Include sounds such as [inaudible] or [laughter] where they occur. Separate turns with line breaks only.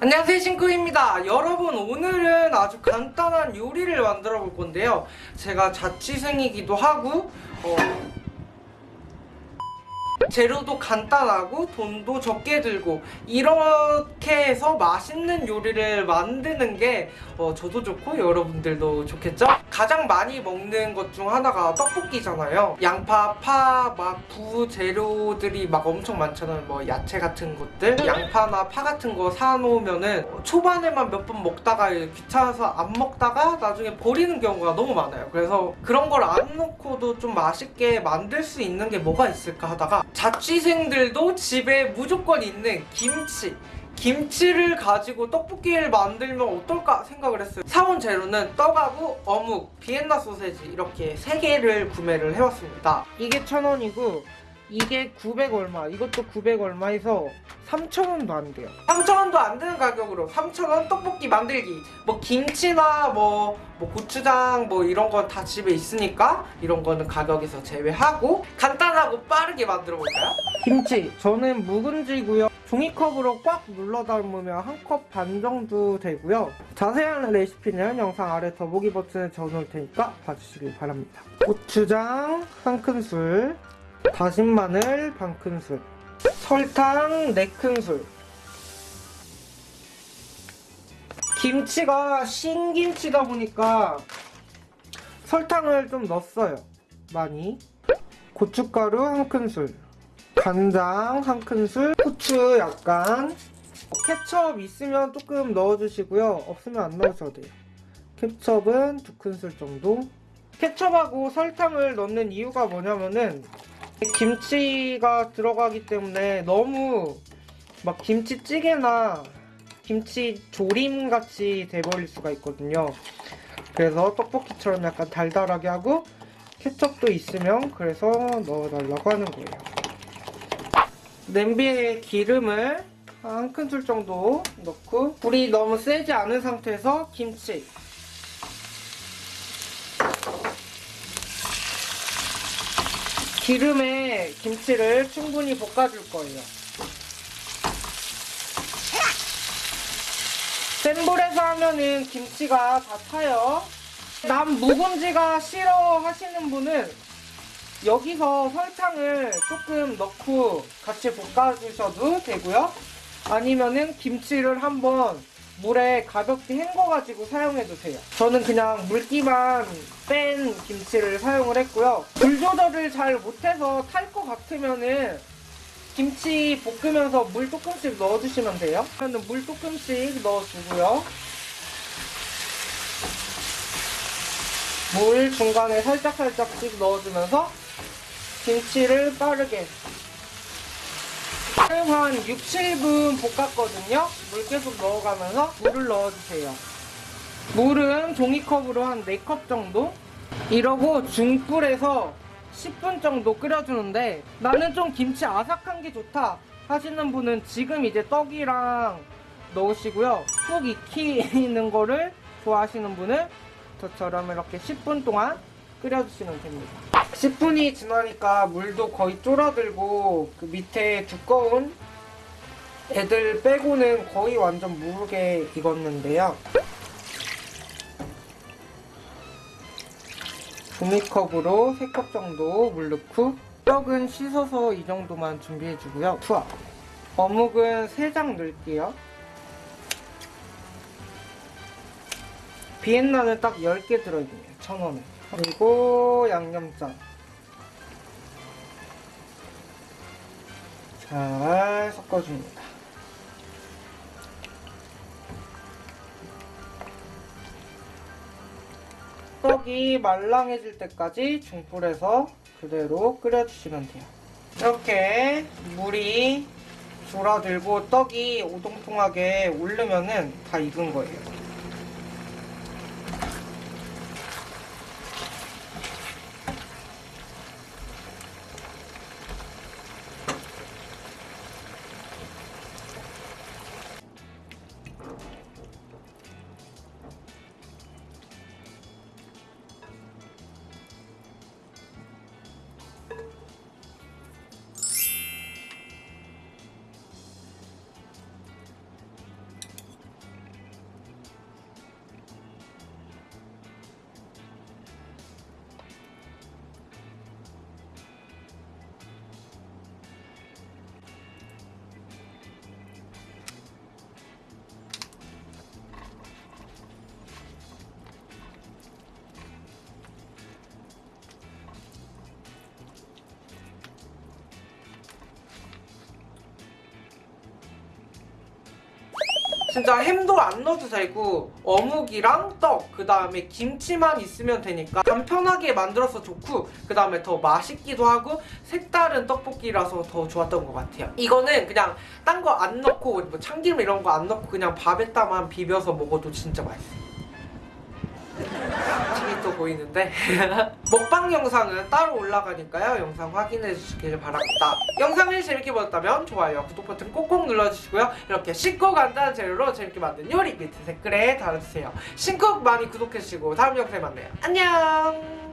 안녕하세요 신구입니다. 여러분 오늘은 아주 간단한 요리를 만들어 볼 건데요. 제가 자취생이기도 하고 어, 재료도 간단하고 돈도 적게 들고 이렇게 해서 맛있는 요리를 만드는 게 어, 저도 좋고 여러분들도 좋겠죠? 가장 많이 먹는 것 중 하나가 떡볶이잖아요. 양파, 파, 막 부재료들이 막 엄청 많잖아요. 뭐 야채 같은 것들. 양파나 파 같은 거 사놓으면은 초반에만 몇 번 먹다가 귀찮아서 안 먹다가 나중에 버리는 경우가 너무 많아요. 그래서 그런 걸 안 넣고도 좀 맛있게 만들 수 있는 게 뭐가 있을까 하다가 자취생들도 집에 무조건 있는 김치. 김치를 가지고 떡볶이를 만들면 어떨까 생각을 했어요. 사온 재료는 떡하고 어묵, 비엔나 소세지 이렇게 3개를 구매를 해왔습니다. 이게 1,000원이고 이게 900 얼마 이것도 900 얼마에서 3,000원도 안 돼요. 3,000원도 안 되는 가격으로 3,000원 떡볶이 만들기. 뭐 김치나 뭐, 뭐 고추장 뭐 이런 건 다 집에 있으니까 이런 거는 가격에서 제외하고 간단하고 빠르게 만들어 볼까요? 김치. 저는 묵은지고요. 종이컵으로 꽉 눌러 담으면 한 컵 반 정도 되고요. 자세한 레시피는 영상 아래 더보기 버튼에 적어놓을 테니까 봐주시길 바랍니다. 고추장 한 큰술 다진 마늘 반 큰술 설탕 4큰술. 김치가 신김치다 보니까 설탕을 좀 넣었어요. 많이. 고춧가루 한 큰술. 간장 한 큰술. 후추 약간. 케첩 있으면 조금 넣어주시고요. 없으면 안 넣으셔도 돼요. 케첩은 두 큰술 정도. 케첩하고 설탕을 넣는 이유가 뭐냐면은 김치가 들어가기 때문에 너무 막 김치찌개나 김치 조림 같이 돼버릴 수가 있거든요. 그래서 떡볶이처럼 약간 달달하게 하고 케첩도 있으면 그래서 넣어달라고 하는 거예요. 냄비에 기름을 한 큰술 정도 넣고 불이 너무 세지 않은 상태에서 김치 기름에 김치를 충분히 볶아줄 거예요. 센 불에서 하면은 김치가 다 타요. 남 묵은지가 싫어 하시는 분은 여기서 설탕을 조금 넣고 같이 볶아주셔도 되고요. 아니면은 김치를 한번 물에 가볍게 헹궈가지고 사용해주세요. 저는 그냥 물기만 뺀 김치를 사용을 했고요. 불 조절을 잘 못해서 탈 것 같으면은 김치 볶으면서 물 조금씩 넣어주시면 돼요. 그러면 물 조금씩 넣어주고요. 물 중간에 살짝살짝씩 넣어주면서 김치를 빠르게 한 6, 7분 볶았거든요. 물 계속 넣어가면서 물을 넣어주세요. 물은 종이컵으로 한 4컵 정도? 이러고 중불에서 10분 정도 끓여주는데 나는 좀 김치 아삭한 게 좋다 하시는 분은 지금 이제 떡이랑 넣으시고요. 푹 익히는 거를 좋아하시는 분은 저처럼 이렇게 10분 동안 끓여주시면 됩니다. 10분이 지나니까 물도 거의 쫄아들고 그 밑에 두꺼운 애들 빼고는 거의 완전 무르게 익었는데요. 종이컵으로 3컵 정도 물 넣고 떡은 씻어서 이 정도만 준비해주고요. 투하 어묵은 3장 넣을게요. 비엔나는 딱 10개 들어있네요. 1,000원에. 그리고 양념장 잘 섞어줍니다. 떡이 말랑해질 때까지 중불에서 그대로 끓여주시면 돼요. 이렇게 물이 줄어들고 떡이 오동통하게 오르면은 다 익은 거예요. 진짜 햄도 안 넣어도 되고 어묵이랑 떡, 그 다음에 김치만 있으면 되니까 간편하게 만들어서 좋고 그 다음에 더 맛있기도 하고 색다른 떡볶이라서 더 좋았던 것 같아요. 이거는 그냥 딴 거 안 넣고 뭐 참기름 이런 거 안 넣고 그냥 밥에다만 비벼서 먹어도 진짜 맛있어요. 또 보이는데. [laughs] 먹방 영상은 따로 올라가니까요. 영상 확인해 주시길 바랍니다. 영상을 재밌게 보셨다면 좋아요 구독 버튼 꼭꼭 눌러주시고요. 이렇게 쉽고 간단한 재료로 재밌게 만든 요리 밑에 댓글에 달아주세요. 신쿡 많이 구독해주시고 다음 영상에 만나요. 안녕